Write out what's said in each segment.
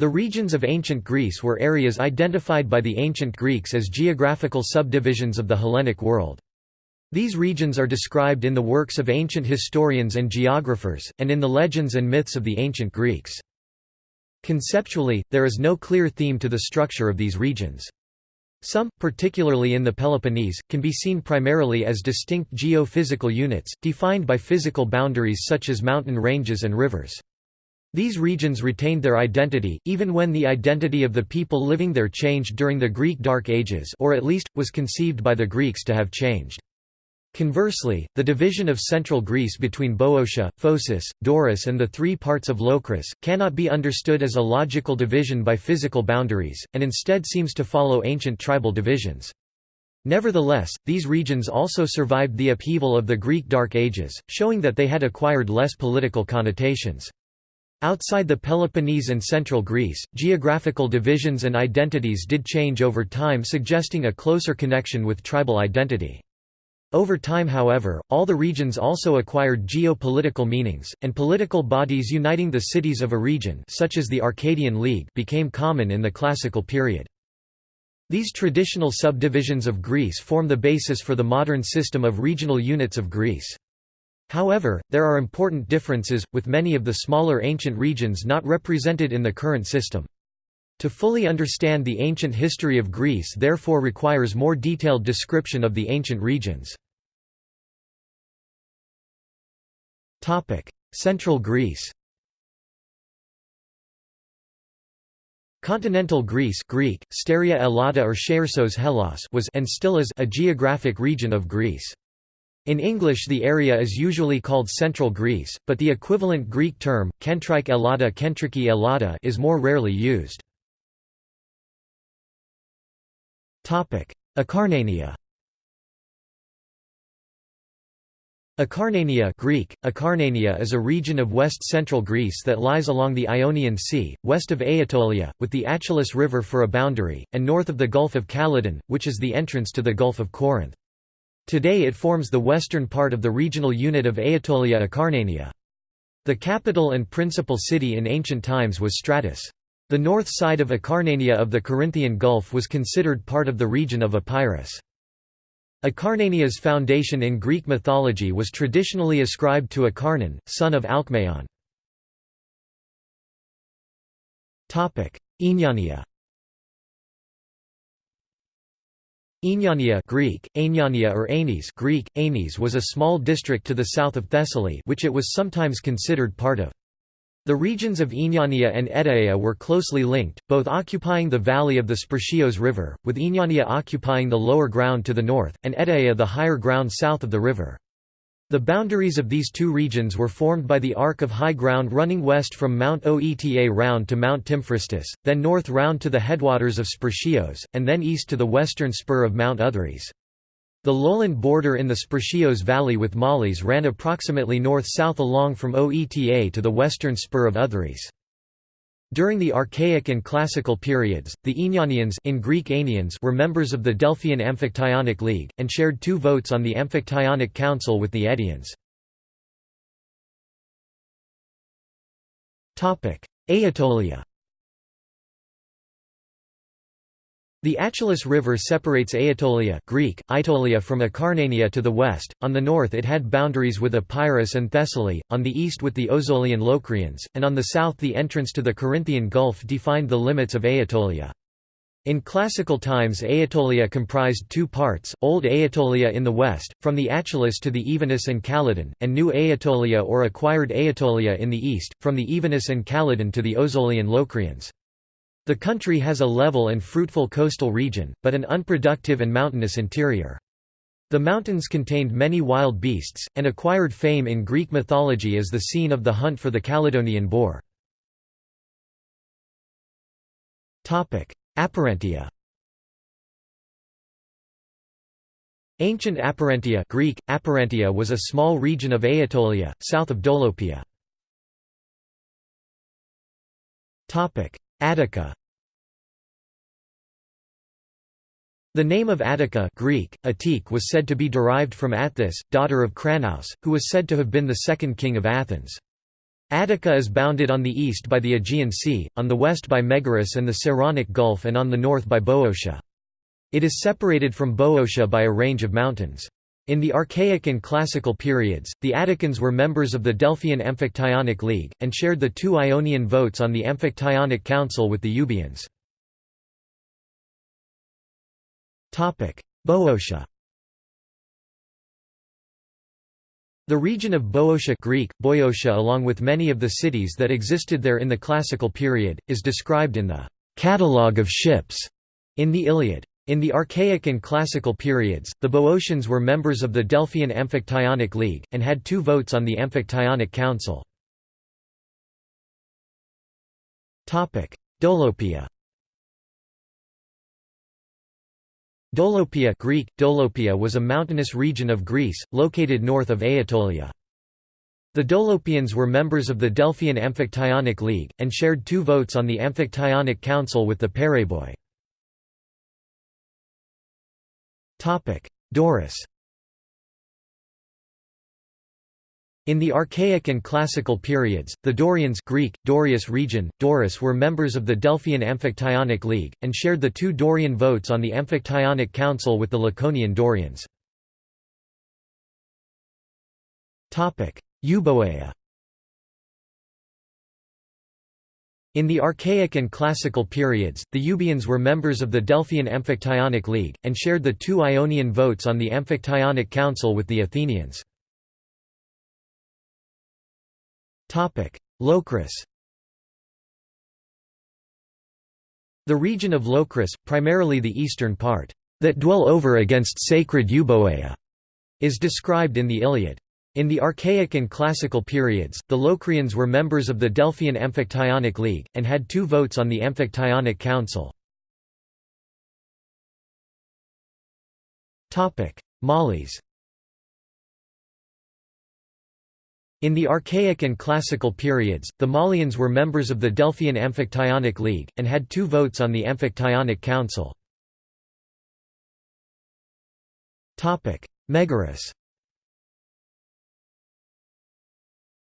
The regions of ancient Greece were areas identified by the ancient Greeks as geographical subdivisions of the Hellenic world. These regions are described in the works of ancient historians and geographers, and in the legends and myths of the ancient Greeks. Conceptually, there is no clear theme to the structure of these regions. Some, particularly in the Peloponnese, can be seen primarily as distinct geophysical units, defined by physical boundaries such as mountain ranges and rivers. These regions retained their identity, even when the identity of the people living there changed during the Greek Dark Ages or at least, was conceived by the Greeks to have changed. Conversely, the division of central Greece between Boeotia, Phocis, Doris and the three parts of Locris, cannot be understood as a logical division by physical boundaries, and instead seems to follow ancient tribal divisions. Nevertheless, these regions also survived the upheaval of the Greek Dark Ages, showing that they had acquired less political connotations. Outside the Peloponnese and central Greece, geographical divisions and identities did change over time suggesting a closer connection with tribal identity. Over time however, all the regions also acquired geopolitical meanings, and political bodies uniting the cities of a region such as the Arcadian League became common in the classical period. These traditional subdivisions of Greece form the basis for the modern system of regional units of Greece. However, there are important differences, with many of the smaller ancient regions not represented in the current system. To fully understand the ancient history of Greece therefore requires more detailed description of the ancient regions. Central Greece Continental Greece Greek, Steria Elata or Hellas was and still is a geographic region of Greece. In English the area is usually called Central Greece, but the equivalent Greek term, Kentrike Kentriki Elata is more rarely used. Acarnania Acarnania Greek, Acarnania is a region of west-central Greece that lies along the Ionian Sea, west of Aetolia, with the Achelous River for a boundary, and north of the Gulf of Calydon, which is the entrance to the Gulf of Corinth. Today it forms the western part of the regional unit of Aetolia Acarnania. The capital and principal city in ancient times was Stratus. The north side of Acarnania of the Corinthian Gulf was considered part of the region of Epirus. Acarnania's foundation in Greek mythology was traditionally ascribed to Acarnan, son of Alcmaeon. Aeniania Aeniania Greek, Aeniania or Aenes Greek, Aenes was a small district to the south of Thessaly which it was sometimes considered part of. The regions of Aeniania and Edaea were closely linked, both occupying the valley of the Spercheios River, with Aeniania occupying the lower ground to the north, and Edaea the higher ground south of the river. The boundaries of these two regions were formed by the arc of high ground running west from Mount Oeta round to Mount Tymphrestus, then north round to the headwaters of Spercheios, and then east to the western spur of Mount Othrys. The lowland border in the Spercheios Valley with Malis ran approximately north-south along from Oeta to the western spur of Othrys. During the Archaic and Classical periods, the Aenianians in Greek Aenians were members of the Delphian Amphictyonic League, and shared two votes on the Amphictyonic Council with the Edians. Aetolia The Achelous River separates Aetolia Greek, Aetolia from Acarnania to the west, on the north it had boundaries with Epirus and Thessaly, on the east with the Ozolian Locrians, and on the south the entrance to the Corinthian Gulf defined the limits of Aetolia. In classical times Aetolia comprised two parts, Old Aetolia in the west, from the Achelous to the Evenus and Calydon, and New Aetolia or acquired Aetolia in the east, from the Evenus and Calydon to the Ozolian Locrians. The country has a level and fruitful coastal region, but an unproductive and mountainous interior. The mountains contained many wild beasts, and acquired fame in Greek mythology as the scene of the hunt for the Calydonian boar. Aperantia Ancient Aperantia Greek, Aperantia was a small region of Aetolia, south of Dolopia. Attica The name of Attica Greek, Attique was said to be derived from Atthis, daughter of Cranaus, who was said to have been the second king of Athens. Attica is bounded on the east by the Aegean Sea, on the west by Megaris and the Saronic Gulf and on the north by Boeotia. It is separated from Boeotia by a range of mountains. In the Archaic and Classical periods, the Atticans were members of the Delphian Amphictyonic League, and shared the two Ionian votes on the Amphictyonic Council with the Euboeans. Boeotia The region of Boeotia Greek, Boeotia along with many of the cities that existed there in the Classical period, is described in the «catalogue of ships» in the Iliad. In the Archaic and Classical periods, the Boeotians were members of the Delphian Amphictyonic League, and had two votes on the Amphictyonic Council. Dolopia Dolopia Greek, Dolopia was a mountainous region of Greece, located north of Aetolia. The Dolopians were members of the Delphian Amphictyonic League, and shared two votes on the Amphictyonic Council with the Pereboi. Doris In the Archaic and Classical periods, the Dorians Greek, Dorias region, Doris were members of the Delphian Amphictyonic League, and shared the two Dorian votes on the Amphictyonic Council with the Laconian Dorians. Euboea In the Archaic and Classical periods, the Euboeans were members of the Delphian Amphictyonic League, and shared the two Ionian votes on the Amphictyonic Council with the Athenians. Locris The region of Locris, primarily the eastern part, that dwell over against sacred Euboea, is described in the Iliad. In the Archaic and Classical periods, the Locrians were members of the Delphian Amphictyonic League, and had two votes on the Amphictyonic Council. Malis In the Archaic and Classical periods, the Malians were members of the Delphian Amphictyonic League, and had two votes on the Amphictyonic Council. Megaris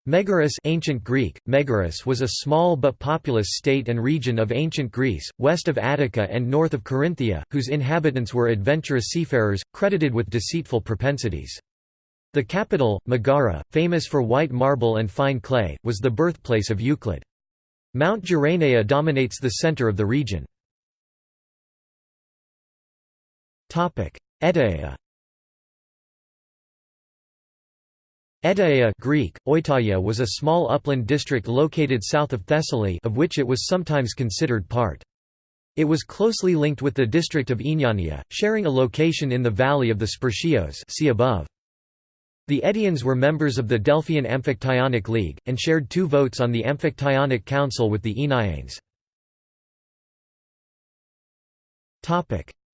Megaris ancient Greek, Megaris was a small but populous state and region of ancient Greece, west of Attica and north of Corinthia, whose inhabitants were adventurous seafarers, credited with deceitful propensities. The capital, Megara, famous for white marble and fine clay, was the birthplace of Euclid. Mount Geraneia dominates the center of the region. Etaea Etaea Greek, Oitaia was a small upland district located south of Thessaly of which it was sometimes considered part. It was closely linked with the district of Aeniania, sharing a location in the valley of the Spercheios see above. The Edians were members of the Delphian Amphictyonic League, and shared two votes on the Amphictyonic Council with the Aenianes.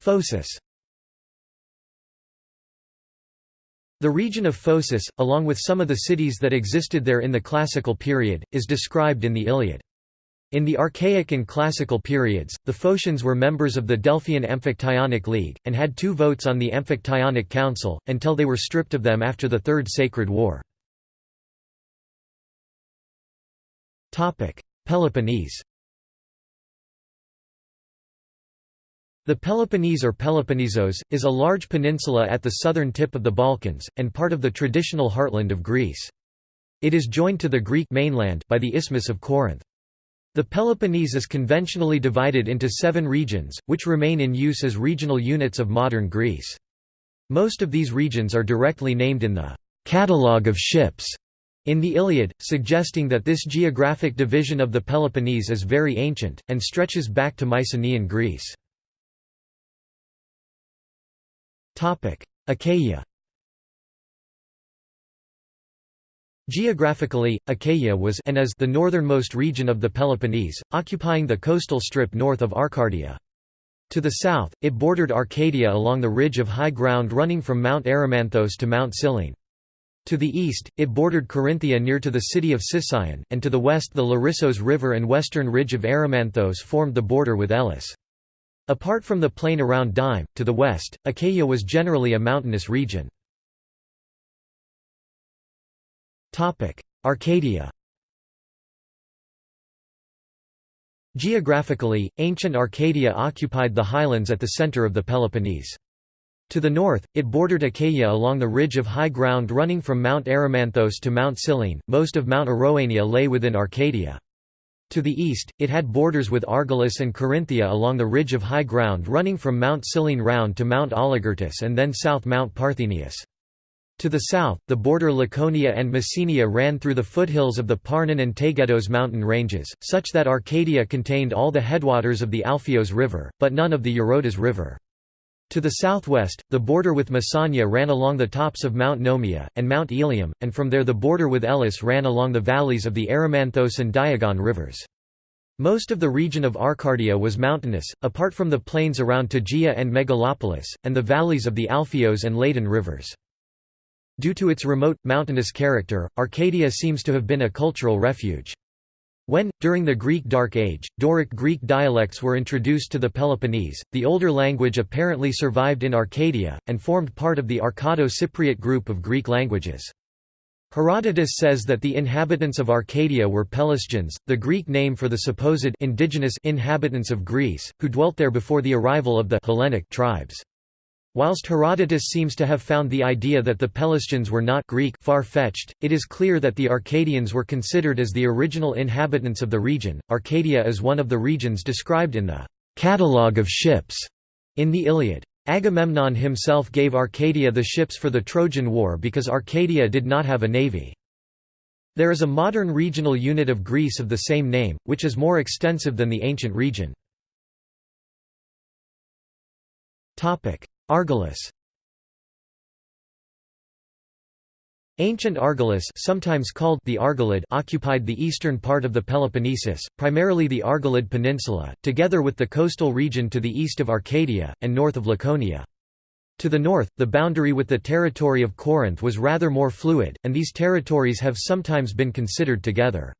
Phocis The region of Phocis, along with some of the cities that existed there in the Classical period, is described in the Iliad. In the Archaic and Classical periods, the Phocians were members of the Delphian Amphictyonic League, and had two votes on the Amphictyonic Council, until they were stripped of them after the Third Sacred War. Peloponnese The Peloponnese or Peloponnesos, is a large peninsula at the southern tip of the Balkans, and part of the traditional heartland of Greece. It is joined to the Greek mainland by the Isthmus of Corinth. The Peloponnese is conventionally divided into seven regions, which remain in use as regional units of modern Greece. Most of these regions are directly named in the «catalogue of ships» in the Iliad, suggesting that this geographic division of the Peloponnese is very ancient, and stretches back to Mycenaean Greece. Achaia Geographically, Achaia was and is the northernmost region of the Peloponnese, occupying the coastal strip north of Arcadia. To the south, it bordered Arcadia along the ridge of high ground running from Mount Erymanthos to Mount Cyllene. To the east, it bordered Corinthia near to the city of Sicyon, and to the west the Larissos River and western ridge of Erymanthos formed the border with Elis. Apart from the plain around Dyme, to the west, Achaia was generally a mountainous region. Arcadia Geographically, ancient Arcadia occupied the highlands at the center of the Peloponnese. To the north, it bordered Achaia along the ridge of high ground running from Mount Erymanthos to Mount Cyllene. Most of Mount Aroania lay within Arcadia. To the east, it had borders with Argolis and Corinthia along the ridge of high ground running from Mount Cyllene round to Mount Oligyrtus and then south Mount Parthenius. To the south, the border Laconia and Messenia ran through the foothills of the Parnon and Taygetos mountain ranges, such that Arcadia contained all the headwaters of the Alpheos River, but none of the Eurotas River. To the southwest, the border with Messenia ran along the tops of Mount Nomia, and Mount Ilium, and from there the border with Elis ran along the valleys of the Erymanthos and Diagon rivers. Most of the region of Arcadia was mountainous, apart from the plains around Tegea and Megalopolis, and the valleys of the Alpheos and Ladon rivers. Due to its remote, mountainous character, Arcadia seems to have been a cultural refuge. When, during the Greek Dark Age, Doric Greek dialects were introduced to the Peloponnese, the older language apparently survived in Arcadia, and formed part of the Arcado-Cypriot group of Greek languages. Herodotus says that the inhabitants of Arcadia were Pelasgians, the Greek name for the supposed indigenous inhabitants of Greece, who dwelt there before the arrival of the Hellenic tribes. Whilst Herodotus seems to have found the idea that the Pelasgians were not Greek far-fetched, it is clear that the Arcadians were considered as the original inhabitants of the region. Arcadia is one of the regions described in the Catalogue of Ships in the Iliad. Agamemnon himself gave Arcadia the ships for the Trojan War because Arcadia did not have a navy. There is a modern regional unit of Greece of the same name, which is more extensive than the ancient region. Argolis Ancient Argolis sometimes called the Argolid occupied the eastern part of the Peloponnesus, primarily the Argolid Peninsula, together with the coastal region to the east of Arcadia, and north of Laconia. To the north, the boundary with the territory of Corinth was rather more fluid, and these territories have sometimes been considered together.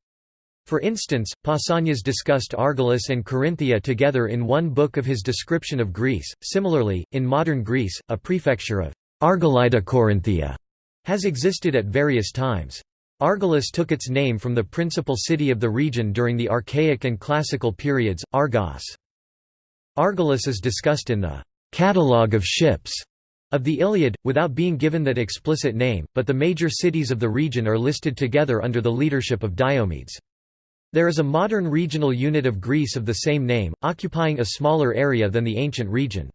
For instance, Pausanias discussed Argolis and Corinthia together in one book of his description of Greece. Similarly, in modern Greece, a prefecture of Argolida Corinthia has existed at various times. Argolis took its name from the principal city of the region during the Archaic and Classical periods, Argos. Argolis is discussed in the Catalogue of Ships of the Iliad, without being given that explicit name, but the major cities of the region are listed together under the leadership of Diomedes. There is a modern regional unit of Greece of the same name, occupying a smaller area than the ancient region.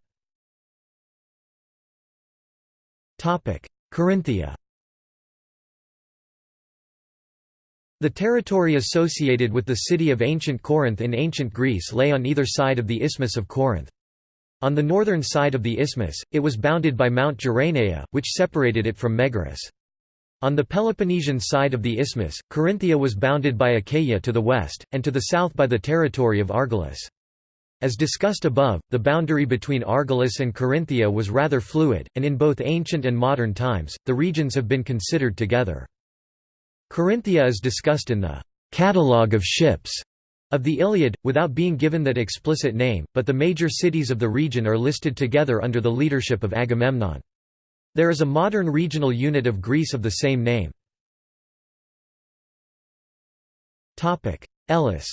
Corinthia The territory associated with the city of ancient Corinth in ancient Greece lay on either side of the Isthmus of Corinth. On the northern side of the isthmus, it was bounded by Mount Geraneia, which separated it from Megaris. On the Peloponnesian side of the isthmus, Corinthia was bounded by Achaia to the west, and to the south by the territory of Argolis. As discussed above, the boundary between Argolis and Corinthia was rather fluid, and in both ancient and modern times, the regions have been considered together. Corinthia is discussed in the «catalogue of ships» of the Iliad, without being given that explicit name, but the major cities of the region are listed together under the leadership of Agamemnon. There is a modern regional unit of Greece of the same name. Elis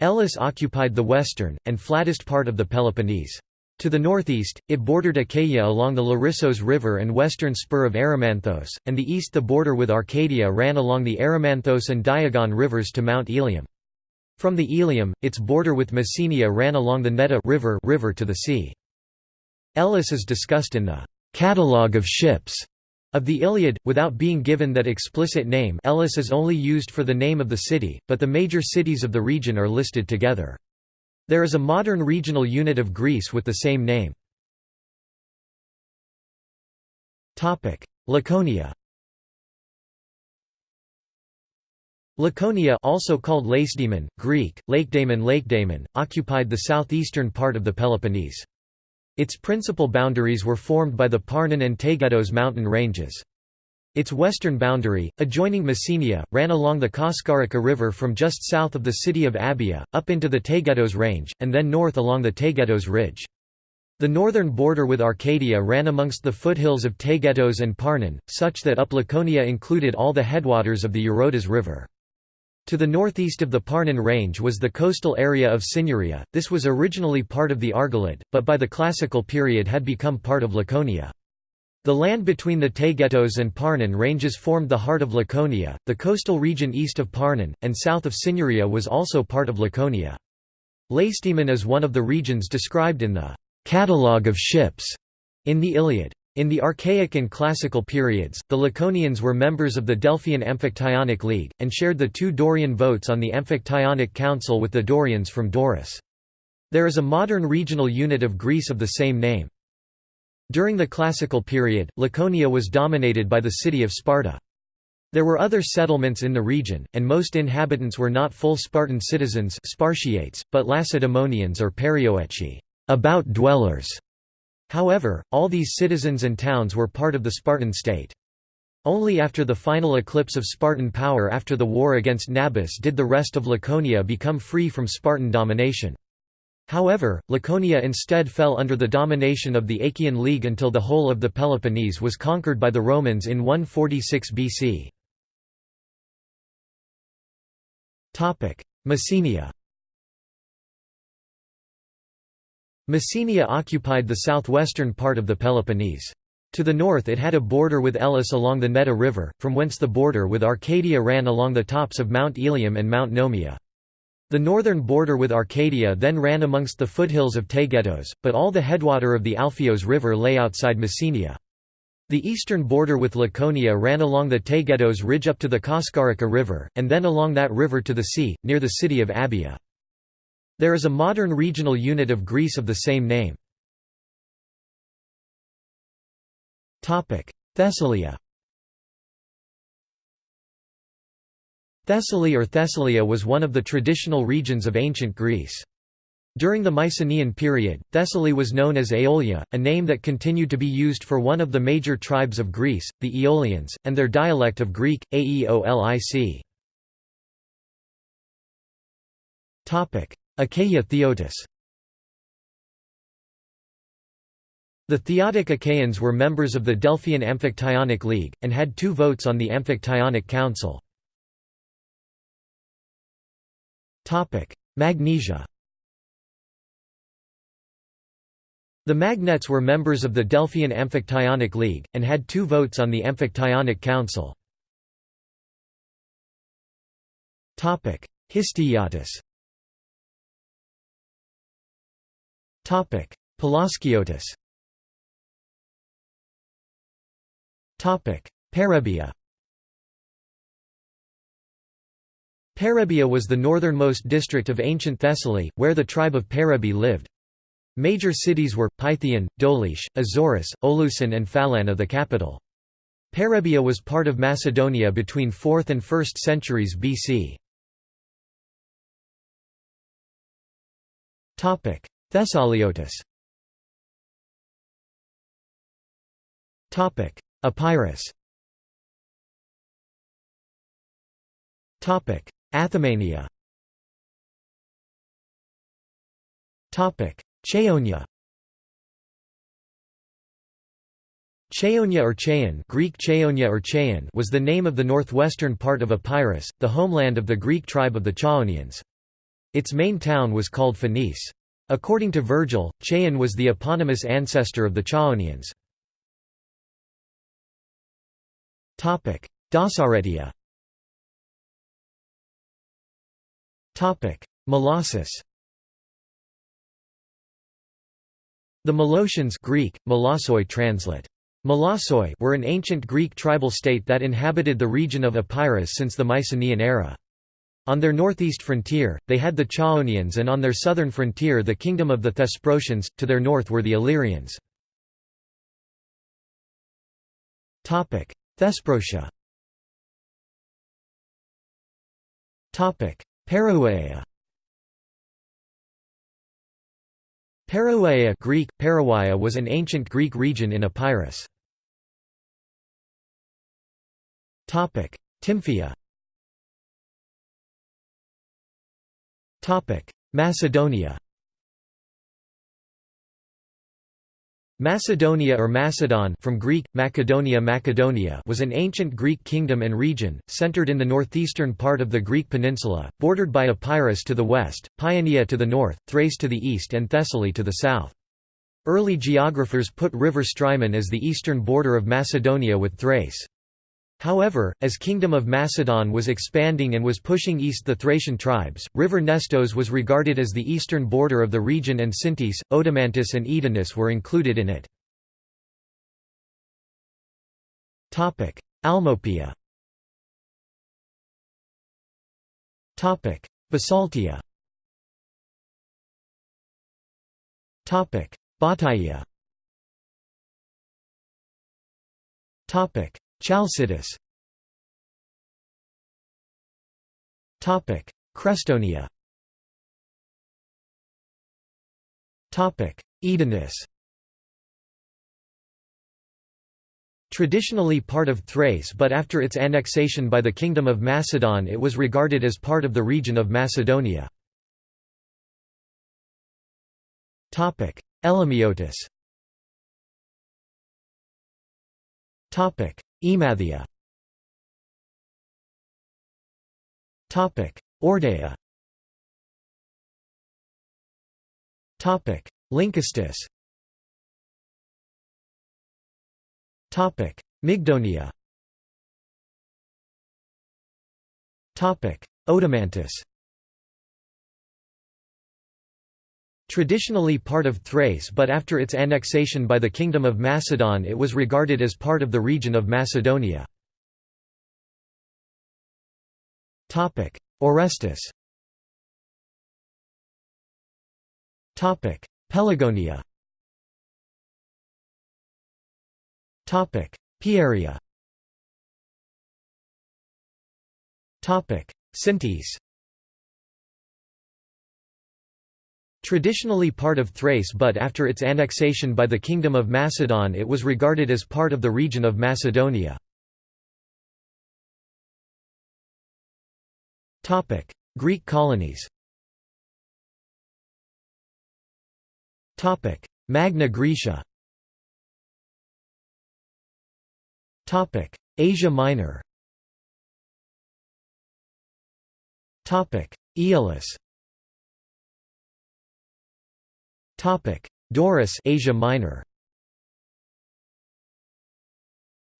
Elis occupied the western, and flattest part of the Peloponnese. To the northeast, it bordered Achaia along the Larissos River and western spur of Erymanthos, and the east the border with Arcadia ran along the Erymanthos and Diagon rivers to Mount Elium. From the Elium, its border with Messenia ran along the Neda river, river to the sea. Elis is discussed in the «catalogue of ships» of the Iliad, without being given that explicit name Elis is only used for the name of the city, but the major cities of the region are listed together. There is a modern regional unit of Greece with the same name. Laconia Laconia also called Lacedaemon, Greek, Lakedaemon Lakedaemon, occupied the southeastern part of the Peloponnese. Its principal boundaries were formed by the Parnon and Taygetos mountain ranges. Its western boundary, adjoining Messenia, ran along the Koskarica River from just south of the city of Abia, up into the Taygetos range, and then north along the Taygetos ridge. The northern border with Arcadia ran amongst the foothills of Taygetos and Parnon, such that up Laconia included all the headwaters of the Eurotas River. To the northeast of the Parnon range was the coastal area of Cynuria, this was originally part of the Argolid, but by the Classical period had become part of Laconia. The land between the Taygetos and Parnon ranges formed the heart of Laconia, the coastal region east of Parnon, and south of Cynuria was also part of Laconia. Lacedaemon is one of the regions described in the «catalogue of ships» in the Iliad. In the Archaic and Classical periods, the Laconians were members of the Delphian Amphictyonic League, and shared the two Dorian votes on the Amphictyonic Council with the Dorians from Doris. There is a modern regional unit of Greece of the same name. During the Classical period, Laconia was dominated by the city of Sparta. There were other settlements in the region, and most inhabitants were not full Spartan citizens Spartiates, but Lacedaemonians or Perioeci about dwellers". However, all these citizens and towns were part of the Spartan state. Only after the final eclipse of Spartan power after the war against Nabis did the rest of Laconia become free from Spartan domination. However, Laconia instead fell under the domination of the Achaean League until the whole of the Peloponnese was conquered by the Romans in 146 BC. Messenia Messenia occupied the southwestern part of the Peloponnese. To the north it had a border with Elis along the Neda River, from whence the border with Arcadia ran along the tops of Mount Ilium and Mount Nomia. The northern border with Arcadia then ran amongst the foothills of Taygetos, but all the headwater of the Alpheos River lay outside Messenia. The eastern border with Laconia ran along the Taygetos ridge up to the Koskarica River, and then along that river to the sea, near the city of Abia. There is a modern regional unit of Greece of the same name. Thessalia Thessaly or Thessalia was one of the traditional regions of ancient Greece. During the Mycenaean period, Thessaly was known as Aeolia, a name that continued to be used for one of the major tribes of Greece, the Aeolians, and their dialect of Greek, Aeolic. Achaia Phthiotis The Phthiotic Achaeans were members of the Delphian Amphictyonic League, and had two votes on the Amphictyonic Council. Magnesia The Magnetes were members of the Delphian Amphictyonic League, and had two votes on the Amphictyonic Council. Histiaeotis Pelasgiotis Topic: Perrhaebia Perrhaebia was the northernmost district of ancient Thessaly, where the tribe of Parabi lived. Major cities were, Pythian, Doliche, Azorus, Oloosson and Phalana the capital. Perrhaebia was part of Macedonia between 4th and 1st centuries BC. Thessaliotis. Epirus. Athamania. Chaonia. Chaonia or Chaon Greek Chaonia or Chaon was the name of the northwestern part of Epirus, the homeland of the Greek tribe of the Chaonians. Its main town was called Phoenice. According to Virgil, Chaon was the eponymous ancestor of the Chaonians. Dasaretia Molossus The Molossians Greek, Molossoi translate. Molossoi were an ancient Greek tribal state that inhabited the region of Epirus since the Mycenaean era. On their northeast frontier, they had the Chaonians and on their southern frontier the kingdom of the Thesprotians, to their north were the Illyrians. Thesprotia Perouea Perouea Greek, Perouia was an ancient Greek region in Epirus. Tymphia Macedonia Macedonia or Macedon from Greek, Macedonia Macedonia was an ancient Greek kingdom and region, centered in the northeastern part of the Greek peninsula, bordered by Epirus to the west, Paeonia to the north, Thrace to the east and Thessaly to the south. Early geographers put river Strymon as the eastern border of Macedonia with Thrace. However, as Kingdom of Macedon was expanding and was pushing east the Thracian tribes, River Nestos was regarded as the eastern border of the region and Sintis, Odomantis and Edonis were included in it. Almopia Bisaltia Bottiaea Chalcidice Crestonia. Edonis Traditionally part of Thrace but after its annexation by the Kingdom of Macedon it was regarded as part of the region of Macedonia. Elimiotis Emathia Eordaea. Lynkestis. Mygdonia. Odomantis Traditionally part of Thrace but after its annexation by the Kingdom of Macedon it was regarded as part of the region of Macedonia. Orestis Pelagonia Pieria Sintis Traditionally part of Thrace but after its annexation by the Kingdom of Macedon it was regarded as part of the region of Macedonia. Greek colonies Magna Graecia Asia Minor Aeolis Topic: Doris, Asia Minor.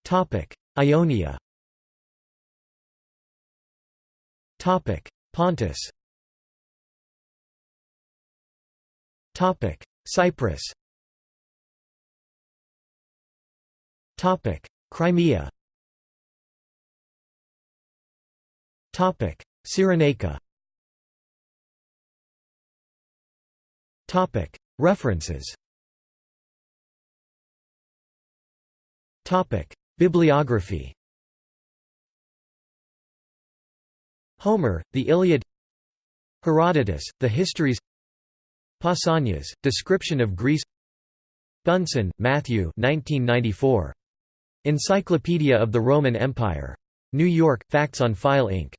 Topic: Ionia. Topic: Pontus. Topic: Cyprus. Topic: Crimea. Topic: Cyrenaica. Topic: References Bibliography Homer, The Iliad Herodotus, The Histories Pausanias, Description of Greece Bunson, Matthew 1994. Encyclopedia of the Roman Empire. New York, Facts on File Inc.